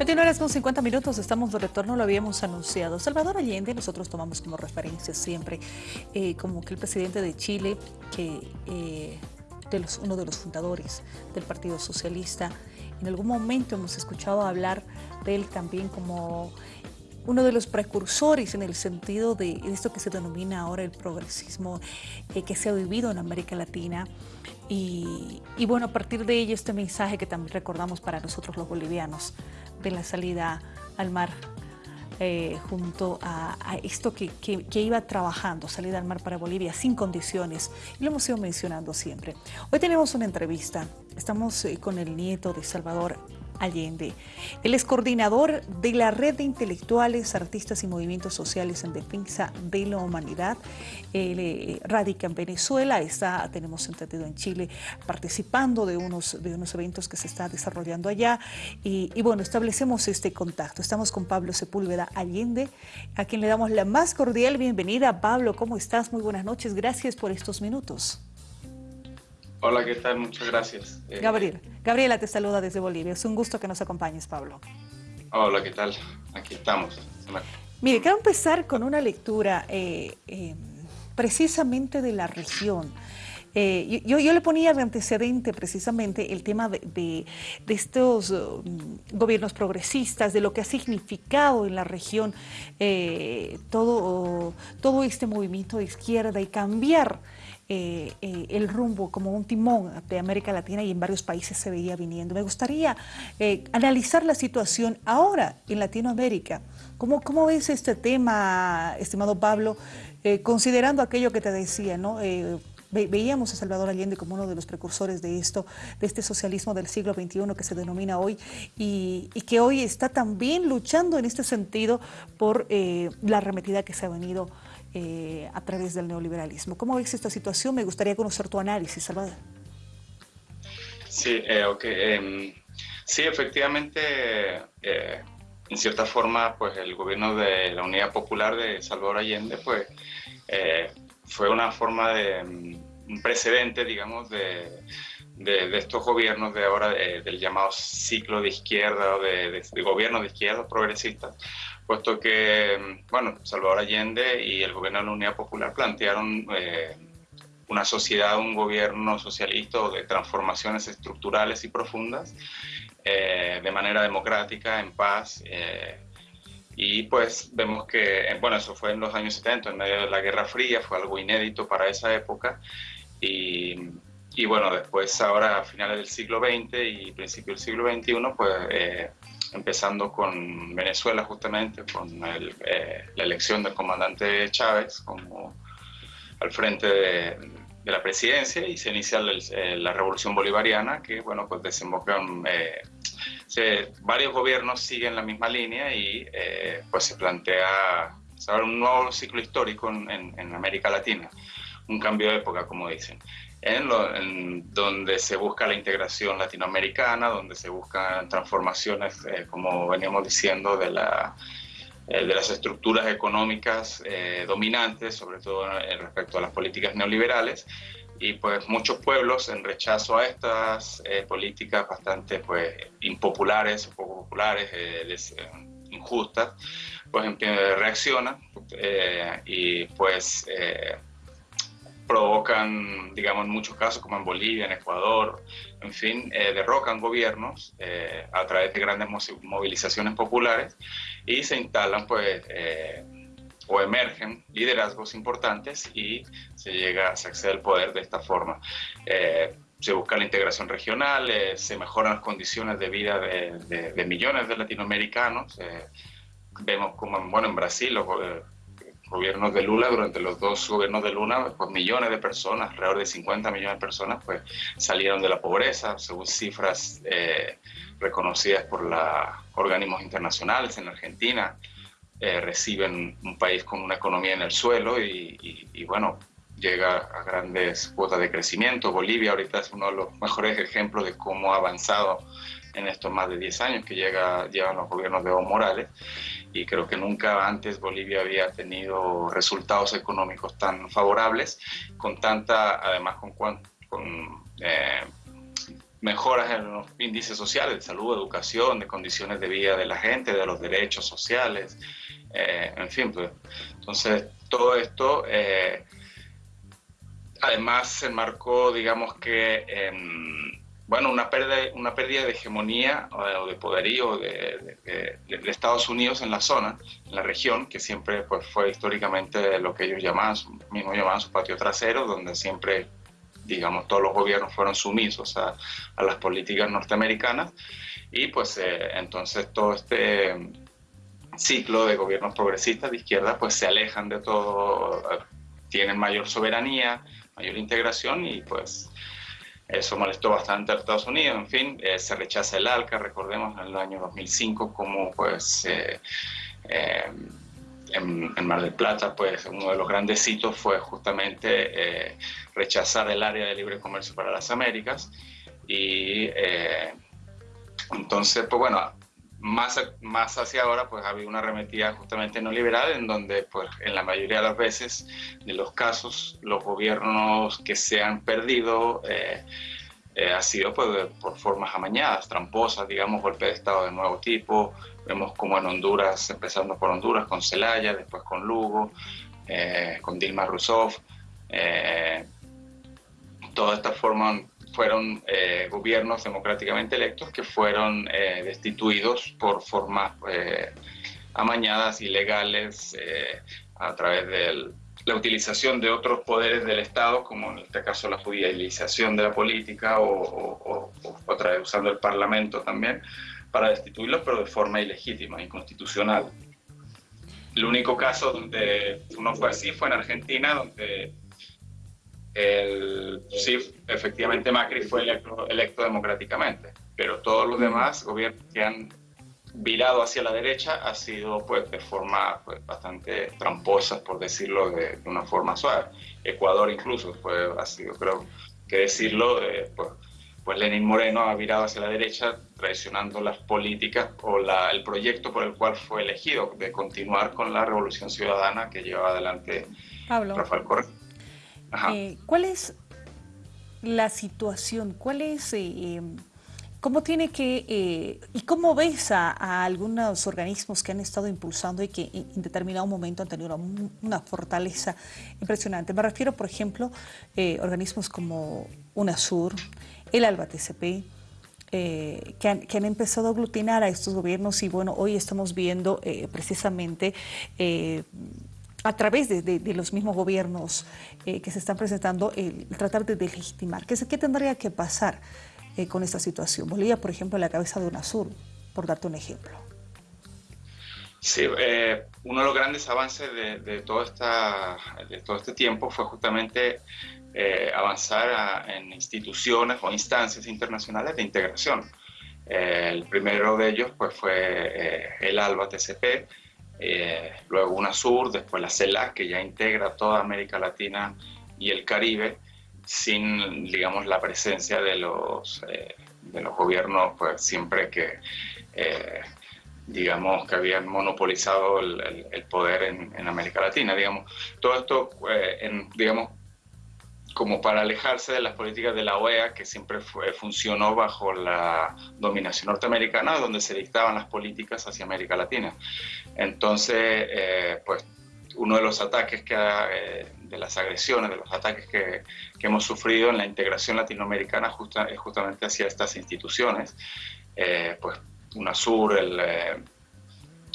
21 horas con 50 minutos, estamos de retorno, lo habíamos anunciado. Salvador Allende, nosotros tomamos como referencia siempre eh, como que el presidente de Chile, que eh, de los, uno de los fundadores del Partido Socialista, en algún momento hemos escuchado hablar de él también como uno de los precursores en el sentido de esto que se denomina ahora el progresismo eh, que se ha vivido en América Latina. Y, bueno, a partir de ello este mensaje que también recordamos para nosotros los bolivianos, de la salida al mar eh, junto a, esto que, que, iba trabajando, salida al mar para Bolivia sin condiciones, y lo hemos ido mencionando siempre. Hoy tenemos una entrevista, estamos eh, con el nieto de Salvador Allende. Él es coordinador de la Red de Intelectuales, Artistas y Movimientos Sociales en Defensa de la Humanidad. Él eh, radica en Venezuela, está, tenemos entendido en Chile, participando de unos, de unos eventos que se está desarrollando allá. Y, y bueno, establecemos este contacto. Estamos con Pablo Sepúlveda Allende, a quien le damos la más cordial bienvenida. Pablo, ¿cómo estás? Muy buenas noches. Gracias por estos minutos. Hola, ¿qué tal? Muchas gracias. Eh, Gabriel, Gabriela te saluda desde Bolivia. Es un gusto que nos acompañes, Pablo. Hola, ¿qué tal? Aquí estamos. Mire, quiero empezar con una lectura eh, eh, precisamente de la región. yo, yo, le ponía de antecedente precisamente el tema de, estos um, gobiernos progresistas, de lo que ha significado en la región todo, todo este movimiento de izquierda y cambiar eh, eh, el rumbo como un timón de América Latina y en varios países se veía viniendo. Me gustaría eh, analizar la situación ahora en Latinoamérica. ¿Cómo, cómo ves este tema, estimado Pablo, considerando aquello que te decía, ¿no? veíamos a Salvador Allende como uno de los precursores de esto, de este socialismo del siglo XXI que se denomina hoy y, que hoy está también luchando en este sentido por la arremetida que se ha venido eh, a través del neoliberalismo. ¿Cómo ves esta situación? Me gustaría conocer tu análisis, Salvador. Sí, eh, em, sí, efectivamente, eh, en cierta forma, pues el gobierno de la Unidad Popular de Salvador Allende, pues fue una forma de un precedente, digamos, de, de, estos gobiernos de ahora, del llamado ciclo de izquierda de, de, gobierno de izquierda progresista, puesto que, bueno, Salvador Allende y el gobierno de la Unidad Popular plantearon eh, una sociedad, un gobierno socialista de transformaciones estructurales y profundas eh, de manera democrática, en paz. Eh, y pues vemos que, bueno, eso fue en los años 70, en medio de la Guerra Fría, fue algo inédito para esa época. Y, y bueno, después ahora a finales del siglo XX y principio del siglo XXI, pues empezando con Venezuela justamente, con eh, la elección del comandante Chávez como al frente de, la presidencia y se inicia eh, la revolución bolivariana que, bueno, pues desembocan, eh, varios gobiernos siguen la misma línea y pues se plantea un nuevo ciclo histórico en América Latina, un cambio de época, como dicen. En, donde se busca la integración latinoamericana, donde se buscan transformaciones, eh, como veníamos diciendo, de, la, eh, de las estructuras económicas eh, dominantes, sobre todo respecto a las políticas neoliberales, y pues muchos pueblos en rechazo a estas políticas bastante pues impopulares, poco populares, injustas, pues reaccionan y pues provocan, digamos, en muchos casos, como en Bolivia, en Ecuador, en fin, eh, derrocan gobiernos eh, a través de grandes movilizaciones populares y se instalan, pues, eh, o emergen liderazgos importantes y se llega, se accede al poder de esta forma. se busca la integración regional, se mejoran las condiciones de vida de, de millones de latinoamericanos. vemos como, bueno, en Brasil, los gobiernos de Lula, durante los dos gobiernos de Lula, pues millones de personas, alrededor de 50 millones de personas, pues salieron de la pobreza, según cifras eh, reconocidas por los organismos internacionales en Argentina. Eh, reciben un país con una economía en el suelo y, y, bueno, llega a grandes cuotas de crecimiento. Bolivia ahorita es uno de los mejores ejemplos de cómo ha avanzado en estos más de 10 años que llega, llevan los gobiernos de Evo Morales y creo que nunca antes Bolivia había tenido resultados económicos tan favorables, con tanta, además con, con eh, mejoras en los índices sociales de salud, educación, de condiciones de vida de la gente, de los derechos sociales, eh, en fin, pues. Entonces, todo esto, eh, además, se marcó, digamos que, bueno, una pérdida, una pérdida de hegemonía o de poderío de, de, Estados Unidos en la zona, en la región, que siempre pues, fue históricamente lo que ellos llamaban, mismo llamaban su patio trasero, donde siempre digamos, todos los gobiernos fueron sumisos a, las políticas norteamericanas. Y pues eh, entonces todo este ciclo de gobiernos progresistas de izquierda pues se alejan de todo, tienen mayor soberanía, mayor integración y pues eso molestó bastante a Estados Unidos, en fin, eh, se rechaza el ALCA, recordemos en el año 2005 como pues eh, en, Mar del Plata, pues uno de los grandes hitos fue justamente eh, rechazar el área de libre comercio para las Américas. Y eh, entonces, pues bueno, más, más hacia ahora, pues ha habido una arremetida justamente no liberal, en donde, pues en la mayoría de las veces, de los casos, los gobiernos que se han perdido, eh, ha sido pues, por formas amañadas, tramposas, digamos, golpe de Estado de nuevo tipo, Vemos como en Honduras, empezando por Honduras, con Celaya, después con Lugo, eh, con Dilma Rousseff. Eh, todas estas formas fueron eh, gobiernos democráticamente electos que fueron destituidos por formas amañadas, ilegales, a través de la utilización de otros poderes del Estado, como en este caso la judicialización de la política o, otra vez usando el Parlamento también, para destituirlos, pero de forma ilegítima, inconstitucional. El único caso donde uno fue así fue en Argentina, donde el, sí, efectivamente Macri fue electo, electo democráticamente, pero todos los demás gobiernos que han virado hacia la derecha ha sido pues de forma pues, bastante tramposa, por decirlo de, una forma suave. Ecuador incluso fue, ha sido, creo que decirlo, eh, pues, pues Lenin Moreno ha virado hacia la derecha, traicionando las políticas o el proyecto por el cual fue elegido, de continuar con la revolución ciudadana que lleva adelante Rafael Correa. Eh, ¿Cuál es la situación? ¿Cuál es... Eh, em, ¿Cómo tiene que, eh, y cómo ves a, algunos organismos que han estado impulsando y que en determinado momento han tenido una, fortaleza impresionante? Me refiero, por ejemplo, organismos como UNASUR, el ALBA TCP, eh, que, han, empezado a aglutinar a estos gobiernos y bueno, hoy estamos viendo eh, precisamente eh, a través de, los mismos gobiernos que se están presentando tratar de legitimar. ¿Qué, tendría que pasar con esta situación? Bolivia, por ejemplo, la cabeza de UNASUR, por darte un ejemplo. Sí, uno de los grandes avances de, todo esta, de este tiempo fue justamente eh, avanzar en instituciones o instancias internacionales de integración. Eh, el primero de ellos pues, fue eh, el ALBA TCP, luego UNASUR, después la CELAC, que ya integra toda América Latina y el Caribe, sin, digamos, la presencia de los, de los gobiernos, pues siempre que digamos, que habían monopolizado el, poder en, América Latina, digamos. Todo esto, en, digamos, como para alejarse de las políticas de la OEA, que siempre funcionó bajo la dominación norteamericana, donde se dictaban las políticas hacia América Latina. Entonces, eh, pues uno de los ataques que, eh, de las agresiones, de los ataques que, hemos sufrido en la integración latinoamericana es justamente hacia estas instituciones, eh, pues UNASUR, el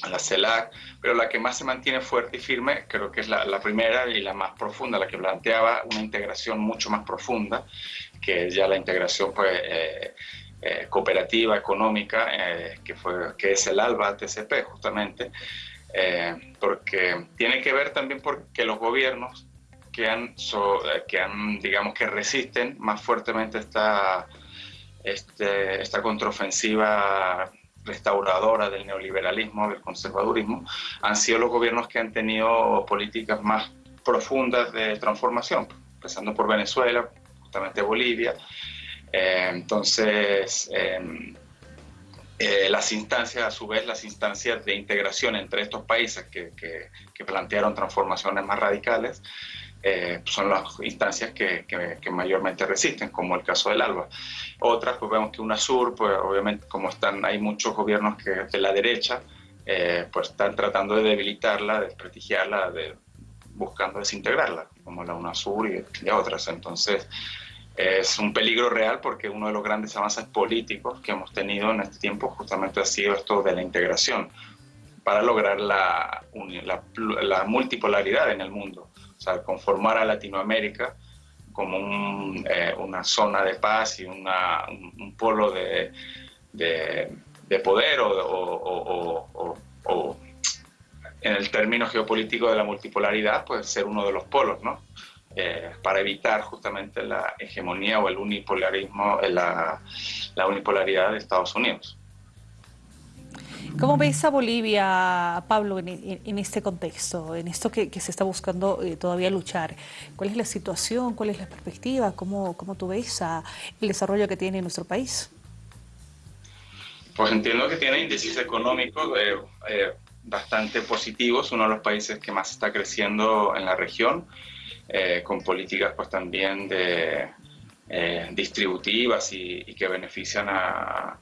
la CELAC, pero la que más se mantiene fuerte y firme creo que es la, primera y la más profunda, la que planteaba una integración mucho más profunda, que es ya la integración pues, eh, eh, cooperativa, económica, eh, que, fue, que es el ALBA TCP justamente, porque tiene que ver también porque los gobiernos que han, que han digamos, que resisten más fuertemente esta, este, esta contraofensiva restauradora del neoliberalismo, del conservadurismo, han sido los gobiernos que han tenido políticas más profundas de transformación, empezando por Venezuela, justamente Bolivia. Eh, entonces, em, eh, las instancias, a su vez, las instancias de integración entre estos países que, que, plantearon transformaciones más radicales, eh, son las instancias que, que, mayormente resisten, como el caso del ALBA. Otras, pues vemos que UNASUR, pues obviamente como están, hay muchos gobiernos que de la derecha, eh, pues están tratando de debilitarla, de desprestigiarla, de, buscando desintegrarla, como la UNASUR y, y otras. Entonces, es un peligro real porque uno de los grandes avances políticos que hemos tenido en este tiempo justamente ha sido esto de la integración para lograr la, la, multipolaridad en el mundo, o sea, conformar a Latinoamérica como eh, una zona de paz y una, un, polo de, de, poder o, o, en el término geopolítico de la multipolaridad, pues ser uno de los polos, ¿no? Eh, para evitar justamente la hegemonía o el unipolarismo, eh, la, la unipolaridad de Estados Unidos. ¿Cómo ves a Bolivia, Pablo, en, este contexto, en esto que, se está buscando eh, todavía luchar? ¿Cuál es la situación, cuál es la perspectiva? ¿Cómo, cómo tú ves el desarrollo que tiene nuestro país? Pues entiendo que tiene índices económicos bastante positivos, uno de los países que más está creciendo en la región. Eh, con políticas pues también de, eh, distributivas y, que benefician a,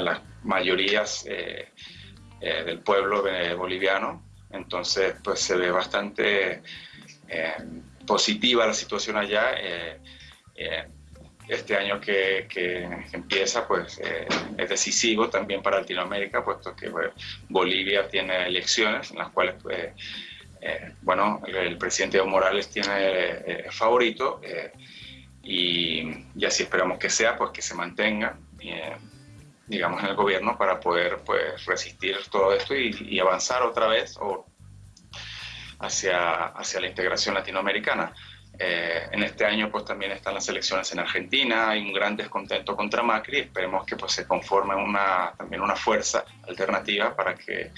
las mayorías eh, del pueblo boliviano. Entonces pues se ve bastante positiva la situación allá. este año que, empieza pues es decisivo también para Latinoamérica, puesto que Bolivia tiene elecciones en las cuales pues, eh, bueno, el, presidente Evo Morales tiene eh, favorito eh, y, así esperamos que sea, pues que se mantenga, digamos, en el gobierno para poder pues, resistir todo esto y, avanzar otra vez o hacia, hacia la integración latinoamericana. en este año pues también están las elecciones en Argentina, hay un gran descontento contra Macri, esperemos que pues se conforme una, también una fuerza alternativa para que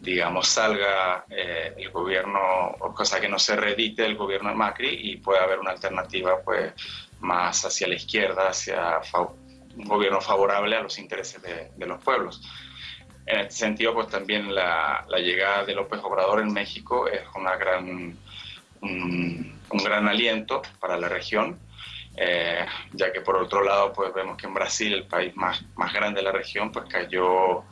digamos, salga eh, el gobierno, o cosa que no se reedite el gobierno de Macri y pueda haber una alternativa pues, más hacia la izquierda, hacia un gobierno favorable a los intereses de, los pueblos. En este sentido, pues también la, llegada de López Obrador en México es una gran, un, gran aliento para la región, eh, ya que por otro lado, pues vemos que en Brasil, el país más, más grande de la región, pues cayó,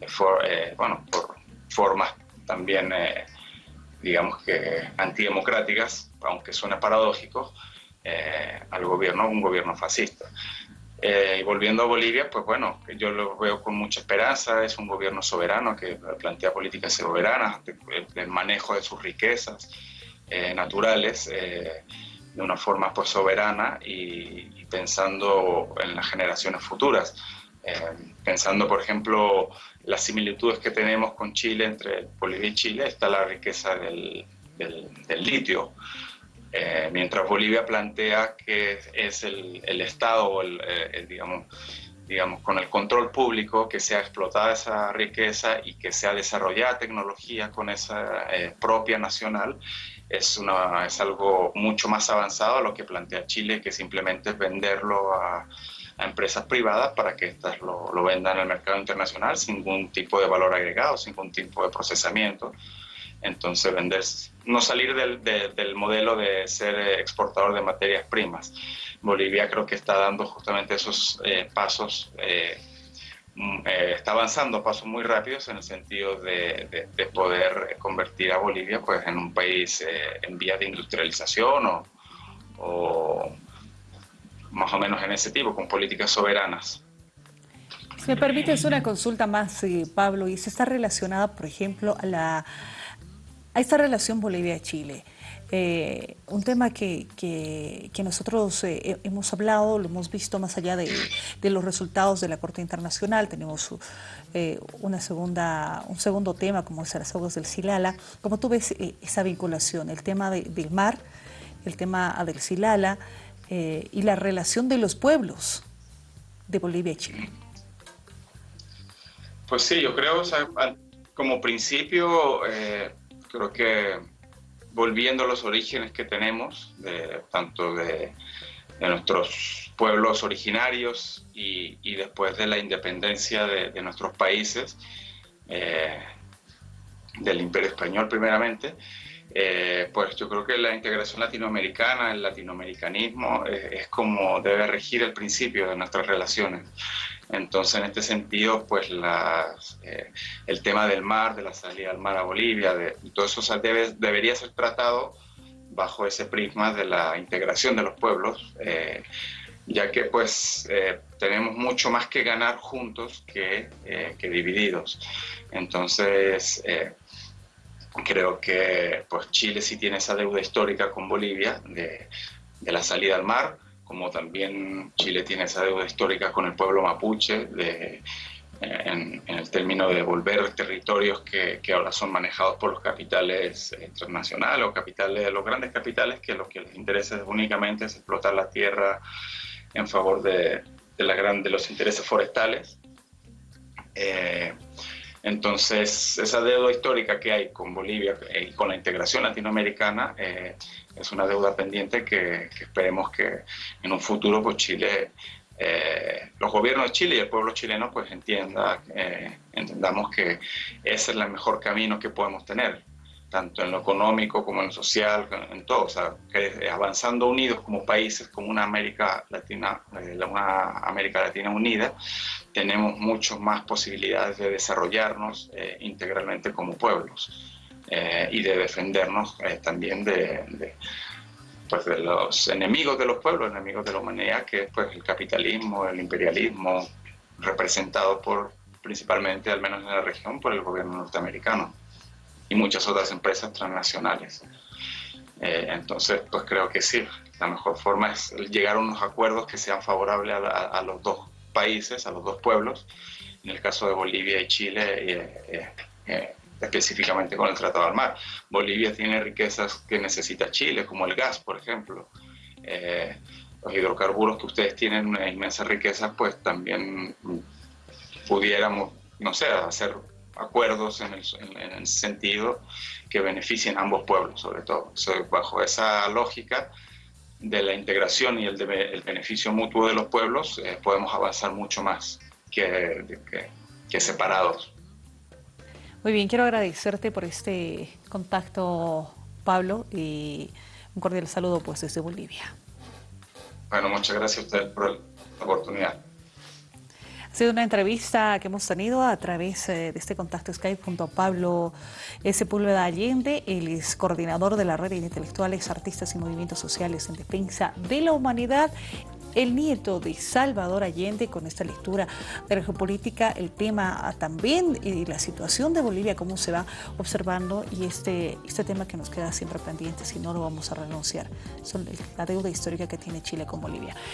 eh, bueno, por formas también, eh, digamos que antidemocráticas, aunque suene paradójico, al gobierno, un gobierno fascista. Eh, y volviendo a Bolivia, pues bueno, yo lo veo con mucha esperanza, es un gobierno soberano que plantea políticas soberanas, el, manejo de sus riquezas naturales de una forma pues soberana y, y, pensando en las generaciones futuras. pensando, por ejemplo, las similitudes que tenemos con Chile, entre Bolivia y Chile, está la riqueza del, del, litio. Eh, mientras Bolivia plantea que es el, el Estado, el, eh, digamos, digamos, con el control público, que sea explotada esa riqueza y que sea desarrollada tecnología con esa eh, propia nacional, es, una, es algo mucho más avanzado a lo que plantea Chile, que simplemente es venderlo a, a empresas privadas para que éstas lo, lo, vendan en el mercado internacional sin ningún tipo de valor agregado, sin ningún tipo de procesamiento. Entonces, vender, no salir del, del modelo de ser exportador de materias primas. Bolivia creo que está dando justamente esos eh, pasos, eh, mm, eh, está avanzando pasos muy rápidos en el sentido de, de, poder convertir a Bolivia pues, en un país en vía de industrialización o, o más o menos en ese tipo, con políticas soberanas. Si me permites una consulta más, eh, Pablo, y se está relacionada, por ejemplo, a, la, a esta relación Bolivia-Chile. Eh, un tema que, que, nosotros eh, hemos hablado, lo hemos visto más allá de, de los resultados de la Corte Internacional, tenemos una segunda, un segundo tema como es las aguas del Silala. ¿Cómo tú ves esa vinculación, el tema del mar, el tema del Silala, eh, y la relación de los pueblos de Bolivia y Chile? Pues sí, yo creo, como principio, eh, creo que volviendo a los orígenes que tenemos, de, tanto de, nuestros pueblos originarios y, después de la independencia de, nuestros países, eh, del Imperio Español primeramente, eh, pues yo creo que la integración latinoamericana, el latinoamericanismo, eh, es como debe regir el principio de nuestras relaciones. Entonces, en este sentido, pues eh, el tema del mar, de la salida al mar a Bolivia, de, todo eso debe, debería ser tratado bajo ese prisma de la integración de los pueblos, ya que pues tenemos mucho más que ganar juntos que, que divididos. Entonces, Creo que pues, Chile sí tiene esa deuda histórica con Bolivia de, la salida al mar, como también Chile tiene esa deuda histórica con el pueblo mapuche de, en, el término de devolver territorios que, ahora son manejados por los capitales internacionales o capitales, los grandes capitales que lo que les interesa únicamente es explotar la tierra en favor de los intereses forestales. Eh, entonces, esa deuda histórica que hay con Bolivia y con la integración latinoamericana eh, es una deuda pendiente que, esperemos que en un futuro pues Chile, eh, los gobiernos de Chile y el pueblo chileno pues entienda, eh, entendamos que ese es el mejor camino que podemos tener tanto en lo económico como en lo social, en todo, o sea, avanzando unidos como países, como una América Latina, eh, una América Latina unida, tenemos muchas más posibilidades de desarrollarnos eh, integralmente como pueblos eh, y de defendernos también de, pues de los enemigos de los pueblos, enemigos de la humanidad, que es pues, el capitalismo, el imperialismo, representado por principalmente, al menos en la región, por el gobierno norteamericano y muchas otras empresas transnacionales. Eh, entonces, pues creo que sí, la mejor forma es llegar a unos acuerdos que sean favorables a, los dos países, a los dos pueblos, en el caso de Bolivia y Chile, eh, eh, específicamente con el Tratado del Mar. Bolivia tiene riquezas que necesita Chile, como el gas, por ejemplo. los hidrocarburos que ustedes tienen una inmensa riqueza, pues también pudiéramos, no sé, hacer acuerdos en el, sentido que beneficien a ambos pueblos, sobre todo. bajo esa lógica de la integración y el, el beneficio mutuo de los pueblos, eh, podemos avanzar mucho más que, que, separados. Muy bien, quiero agradecerte por este contacto, Pablo, y un cordial saludo pues desde Bolivia. Bueno, muchas gracias a usted por la oportunidad. Sido una entrevista que hemos tenido a través eh, de este contacto Skype junto a Pablo Sepúlveda Allende, el coordinador de la red de intelectuales, artistas y movimientos sociales en defensa de la humanidad. El nieto de Salvador Allende, con esta lectura de la geopolítica, el tema también y la situación de Bolivia, cómo se va observando y este, este tema que nos queda siempre pendiente, si no lo vamos a renunciar, son la deuda histórica que tiene Chile con Bolivia.